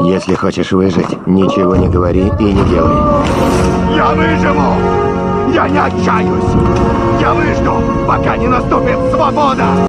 Если хочешь выжить, ничего не говори и не делай. Я выживу! Я не отчаюсь! Я выжду, пока не наступит свобода!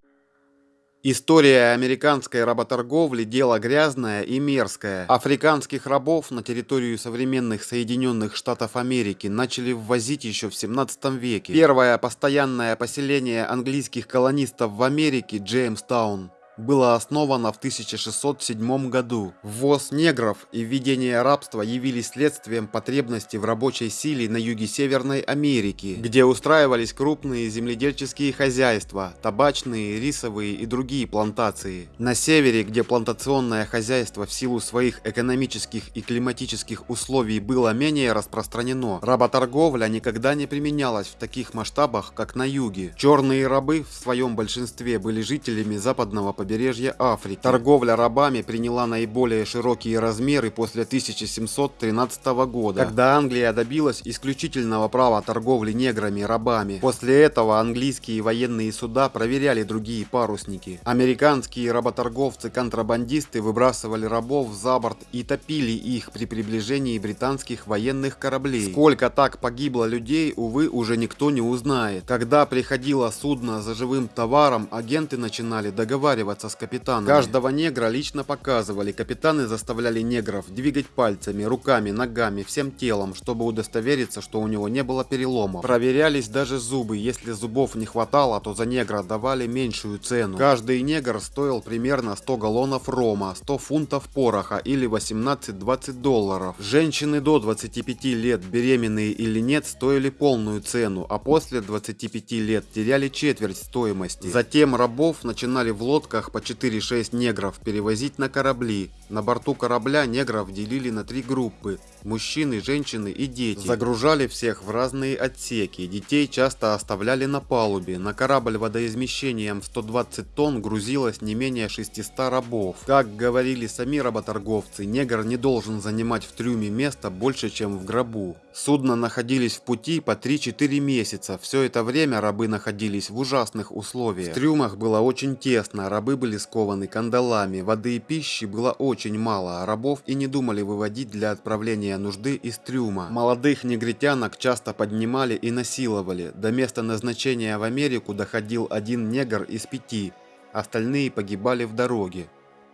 История американской работорговли – дело грязное и мерзкое. Африканских рабов на территорию современных Соединенных Штатов Америки начали ввозить еще в 17 веке. Первое постоянное поселение английских колонистов в Америке – Джеймстаун было основано в 1607 году. Ввоз негров и введение рабства явились следствием потребности в рабочей силе на юге Северной Америки, где устраивались крупные земледельческие хозяйства, табачные, рисовые и другие плантации. На севере, где плантационное хозяйство в силу своих экономических и климатических условий было менее распространено, работорговля никогда не применялась в таких масштабах, как на юге. Черные рабы в своем большинстве были жителями западного побережья побережья Африки. Торговля рабами приняла наиболее широкие размеры после 1713 года, когда Англия добилась исключительного права торговли неграми рабами. После этого английские военные суда проверяли другие парусники. Американские работорговцы-контрабандисты выбрасывали рабов за борт и топили их при приближении британских военных кораблей. Сколько так погибло людей, увы, уже никто не узнает. Когда приходило судно за живым товаром, агенты начинали договариваться общаться с капитаном. Каждого негра лично показывали. Капитаны заставляли негров двигать пальцами, руками, ногами, всем телом, чтобы удостовериться, что у него не было переломов. Проверялись даже зубы. Если зубов не хватало, то за негра давали меньшую цену. Каждый негр стоил примерно 100 галлонов рома, 100 фунтов пороха или 18-20 долларов. Женщины до 25 лет, беременные или нет, стоили полную цену, а после 25 лет теряли четверть стоимости. Затем рабов начинали в лодках по 4-6 негров перевозить на корабли. На борту корабля негров делили на три группы – мужчины, женщины и дети. Загружали всех в разные отсеки, детей часто оставляли на палубе. На корабль водоизмещением 120 тонн грузилось не менее 600 рабов. Как говорили сами работорговцы, негр не должен занимать в трюме место больше, чем в гробу. Судна находились в пути по 3-4 месяца. Все это время рабы находились в ужасных условиях. В трюмах было очень тесно, рабы были скованы кандалами, воды и пищи было очень мало, а рабов и не думали выводить для отправления нужды из трюма. Молодых негритянок часто поднимали и насиловали. До места назначения в Америку доходил один негр из пяти, остальные погибали в дороге.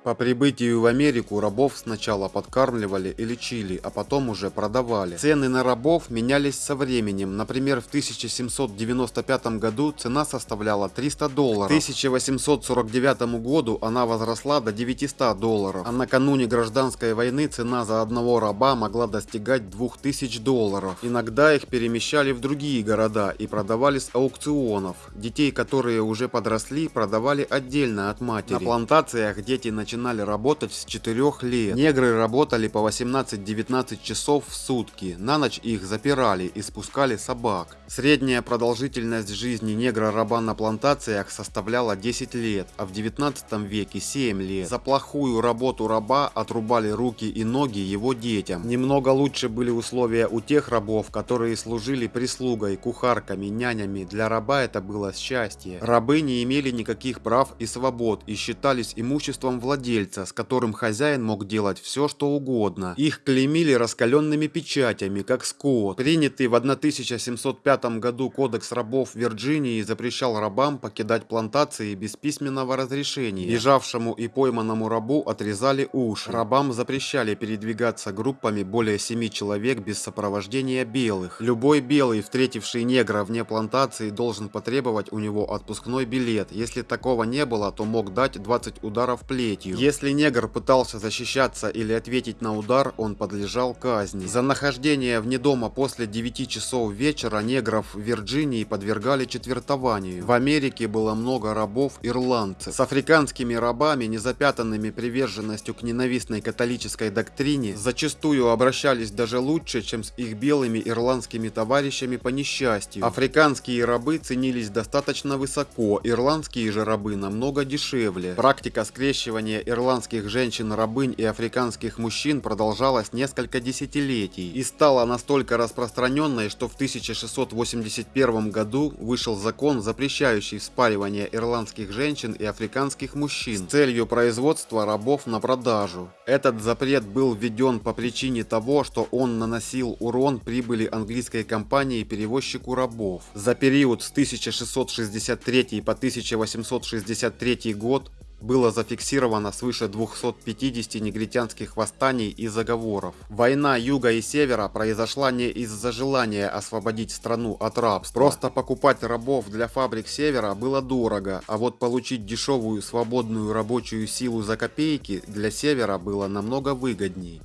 По прибытию в Америку рабов сначала подкармливали и лечили, а потом уже продавали. Цены на рабов менялись со временем. Например, в 1795 году цена составляла 300 долларов. К 1849 году она возросла до 900 долларов. А накануне гражданской войны цена за одного раба могла достигать 2000 долларов. Иногда их перемещали в другие города и продавали с аукционов. Детей, которые уже подросли, продавали отдельно от матери. На плантациях дети начинали начинали работать с 4 лет. Негры работали по 18-19 часов в сутки. На ночь их запирали и спускали собак. Средняя продолжительность жизни негра-раба на плантациях составляла 10 лет, а в 19 веке 7 лет. За плохую работу раба отрубали руки и ноги его детям. Немного лучше были условия у тех рабов, которые служили прислугой, кухарками, нянями. Для раба это было счастье. Рабы не имели никаких прав и свобод и считались имуществом владельца владельца, с которым хозяин мог делать все, что угодно. Их клеймили раскаленными печатями, как скот. Принятый в 1705 году кодекс рабов Вирджинии запрещал рабам покидать плантации без письменного разрешения. Бежавшему и пойманному рабу отрезали уши. Рабам запрещали передвигаться группами более семи человек без сопровождения белых. Любой белый, встретивший негра вне плантации, должен потребовать у него отпускной билет. Если такого не было, то мог дать 20 ударов плетью. Если негр пытался защищаться или ответить на удар, он подлежал казни. За нахождение вне дома после 9 часов вечера негров в Вирджинии подвергали четвертованию. В Америке было много рабов-ирландцев. С африканскими рабами, незапятанными приверженностью к ненавистной католической доктрине, зачастую обращались даже лучше, чем с их белыми ирландскими товарищами по несчастью. Африканские рабы ценились достаточно высоко, ирландские же рабы намного дешевле. Практика скрещивания использование ирландских женщин-рабынь и африканских мужчин продолжалось несколько десятилетий и стало настолько распространенной, что в 1681 году вышел закон, запрещающий вспаривание ирландских женщин и африканских мужчин с целью производства рабов на продажу. Этот запрет был введен по причине того, что он наносил урон прибыли английской компании перевозчику рабов. За период с 1663 по 1863 год было зафиксировано свыше 250 негритянских восстаний и заговоров. Война юга и севера произошла не из-за желания освободить страну от рабства. Просто покупать рабов для фабрик севера было дорого, а вот получить дешевую свободную рабочую силу за копейки для севера было намного выгодней.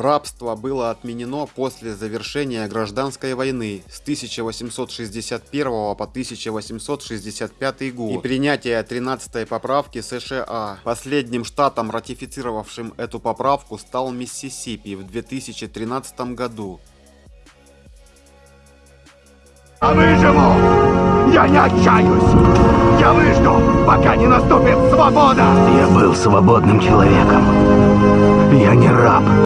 Рабство было отменено после завершения гражданской войны с 1861 по 1865 год и принятия 13 поправки США. Последним штатом, ратифицировавшим эту поправку, стал Миссисипи в 2013 году. Я выживу! Я не отчаюсь! Я выжду, пока не наступит свобода! Я был свободным человеком. Я не раб.